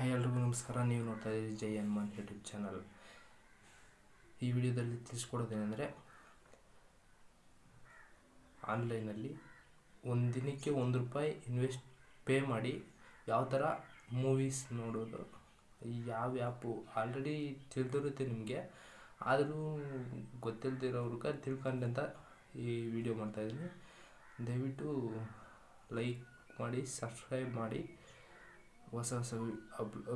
Hi ಎಲ್ರಿಗೂ ನಮಸ್ಕಾರ. ನೀವು ನೋಡ್ತಾ ಇದ್ದೀರಿ ಜೈ ಹನುಮಾನ್ ಯೂಟ್ಯೂಬ್ ಚಾನಲ್. ಈ ವಿಡಿಯೋದಲ್ಲಿ ತಿಳಿಸ್ಕೊಡೋದೇನೆಂದರೆ, ಆನ್ಲೈನಲ್ಲಿ ಒಂದು ದಿನಕ್ಕೆ ಒಂದು ರೂಪಾಯಿ ಇನ್ವೆಸ್ಟ್ ಪೇ ಮಾಡಿ ಯಾವ ಥರ ಮೂವೀಸ್ ನೋಡೋದು, ಯಾವ ಆ್ಯಪು ಆಲ್ರೆಡಿ ತಿಳಿದಿರುತ್ತೆ ನಿಮಗೆ. ಆದರೂ ಗೊತ್ತಿಲ್ಲದಿರೋರ್ಗೆ ಅಂತ ಈ ವಿಡಿಯೋ ಮಾಡ್ತಾಯಿದ್ದೀನಿ ದಯವಿಟ್ಟು ಲೈಕ್ ಮಾಡಿ ಸಬ್ಸ್ಕ್ರೈಬ್ ಮಾಡಿ. ಹೊಸ ಹೊಸ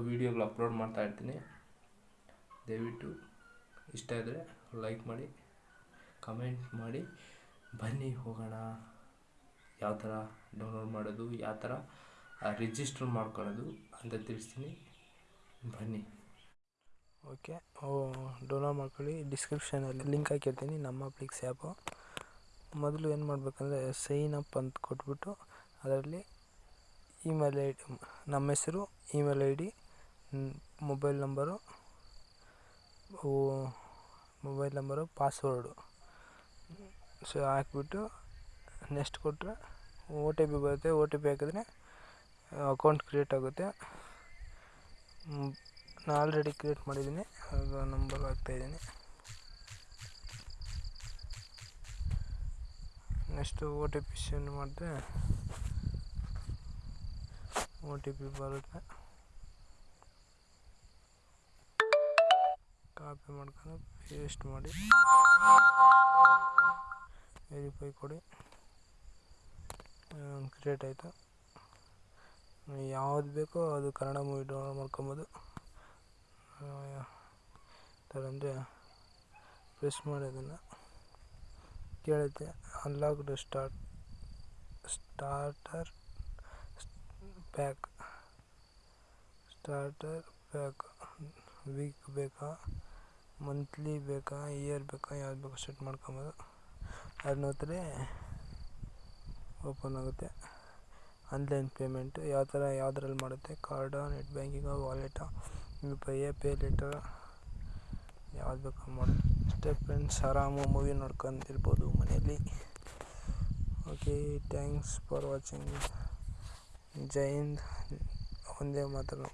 ವಿಡಿಯೋಗಳು ಅಪ್ಲೋಡ್ ಮಾಡ್ತಾ ಇರ್ತೀನಿ. ದಯವಿಟ್ಟು ಇಷ್ಟ ಇದ್ದರೆ ಲೈಕ್ ಮಾಡಿ, ಕಮೆಂಟ್ ಮಾಡಿ. ಬನ್ನಿ ಹೋಗೋಣ. ಯಾವ ಥರ ಡೌನ್ಲೋಡ್ ಮಾಡೋದು, ಯಾವ ಥರ ರಿಜಿಸ್ಟರ್ ಮಾಡ್ಕೊಳ್ಳೋದು ಅಂತ ತಿಳಿಸ್ತೀನಿ. ಬನ್ನಿ. ಓಕೆ ಡೌನ್ಲೋಡ್ ಮಾಡ್ಕೊಳ್ಳಿ. ಡಿಸ್ಕ್ರಿಪ್ಷನಲ್ಲಿ ಲಿಂಕ್ ಹಾಕಿರ್ತೀನಿ, ನಮ್ಮ ಫ್ಲಿಕ್ಸ್ ಆ್ಯಪು. ಮೊದಲು ಏನು ಮಾಡಬೇಕಂದ್ರೆ ಸೈನ್ ಅಪ್ ಅಂತ ಕೊಟ್ಬಿಟ್ಟು, ಅದರಲ್ಲಿ ಇಮೇಲ್ ಐ ಡಿ, ನಮ್ಮ ಹೆಸರು, email I D mobile number mobile number, password. So, ಹಾಕ್ಬಿಟ್ಟು ನೆಕ್ಸ್ಟ್ ಕೊಟ್ಟರೆ ಓ ಟಿ ಪಿ ಬರುತ್ತೆ. ಓ ಟಿ ಪಿ ಹಾಕಿದ್ರೆ ಅಕೌಂಟ್ ಕ್ರಿಯೇಟ್ ಆಗುತ್ತೆ. ನಾನು ಆಲ್ರೆಡಿ ಕ್ರಿಯೇಟ್ ಮಾಡಿದ್ದೀನಿ. ಆಗ ನಂಬರ್ ಹಾಕ್ತಾಯಿದ್ದೀನಿ next O T P send ಮಾಡಿದ್ರೆ ಓ ಟಿ ಬರುತ್ತೆ. ಕಾಪಿ ಮಾಡ್ಕೊಂಡು ಪೇಸ್ಟ್ ಮಾಡಿ. ವೆರಿಫೈ ಕೊಡಿ. ಕ್ರಿಯೇಟ್ ಆಯಿತು. ಯಾವ್ದು ಬೇಕೋ ಅದು ಕನ್ನಡ ಮೂವಿ ಡೌನ್ಲೋಡ್ ಮಾಡ್ಕೊಬೋದು. ಅಂದರೆ ಪ್ರೆಸ್ ಮಾಡಿ ಅದನ್ನು. ಕೇಳುತ್ತೆ. Unlocked start starter pack starter pack week ಬೇಕಾ? ಮಂತ್ಲಿ ಬೇಕಾ? ಇಯರ್ ಬೇಕಾ? ಯಾವ್ದು ಬೇಕೋ ಸೆಟ್ ಮಾಡ್ಕೊಬೋದು. ಅದನ್ನ ಒತ್ತಿದ್ರೆ ಓಪನ್ ಆಗುತ್ತೆ. ಆನ್ಲೈನ್ ಪೇಮೆಂಟ್ ಯಾವ ಥರ ಯಾವುದ್ರಲ್ಲಿ ಮಾಡುತ್ತೆ? ಕಾರ್ಡ ನೆಟ್ ಬ್ಯಾಂಕಿಂಗ ವಾಲೆಟಾ ಯು ಪಿ ಪೇ ಲೆಟರ್ ಯಾವ್ದು ಬೇಕೋ ಮಾಡಿ. ಅಷ್ಟೇ ಫ್ರೆಂಡ್ಸ್ ಆರಾಮು ಮೂವಿ ನೋಡ್ಕೊಂತಿರ್ಬೋದು ಮನೆಯಲ್ಲಿ. ಓಕೆ ಥ್ಯಾಂಕ್ಸ್ ಫಾರ್ ವಾಚಿಂಗ್ ಜೈ ಹಿಂದ್ ಒಂದೇ ಮಾತನ್ನು